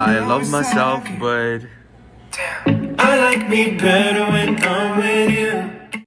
I love myself, but I like me better when I'm